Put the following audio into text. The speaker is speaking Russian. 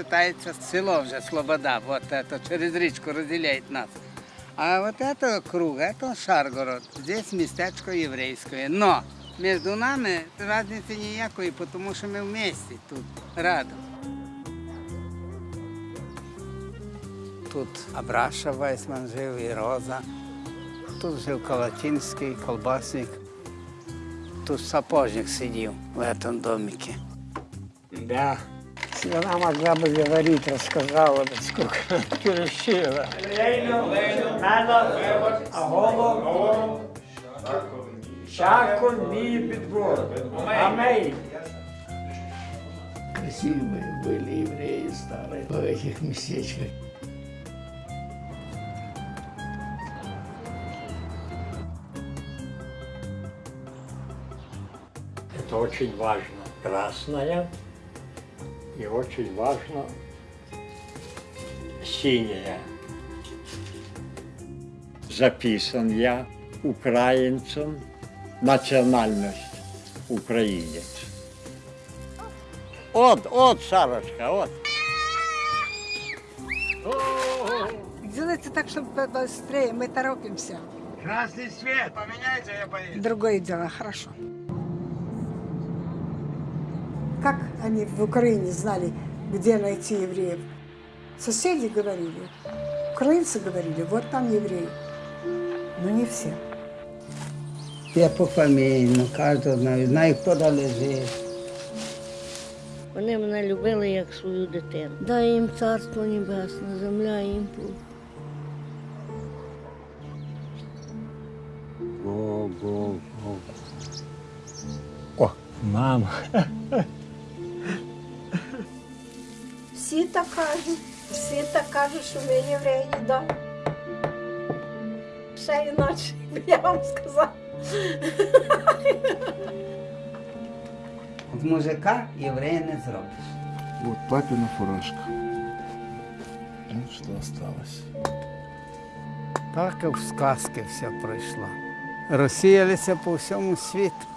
вважається село вже Слобода, от це через річку розділяє нас. А вот это круг, это Шаргород. Здесь местечко єврейське. Но між нами різниці ніякої, тому що ми вместе тут, рядом. Тут Абраша Вайсман жив і Роза. Тут жив Калатинський, колбасник. Тут сапожник сидів в цьому домике. Да. Если она могла бы говорить, рассказала бы, сколько она перешила. Шако мій підбор. Амей. Красивые были евреи старые в этих местечках. Это очень важно. Красная и очень важно синяя. Записан я украинцем, национальность украинец. От, от, Сарочка, от. Делайте так, чтобы быстрее, мы торопимся. Красний світ, поміняйте, я поїду. Другое дело, хорошо. Как они в Украине знали, где найти евреев? Соседи говорили, украинцы говорили, вот там евреи. Но не все. Я пофамільно, кожного знаю, знаю, хто де лежить. Вони мене любили як свою дитину. Дай їм царство небесне, земля їм пух. Го, го, го. О, мама. так кажуть, всі так кажуть, що ми євреї, да. Ще іначе, я вам сказала. От мужика єврея не зробиш. Вот папина фуражка. Вот что осталось. Так і в сказки все пройшло. Розсіялися по всьому світу.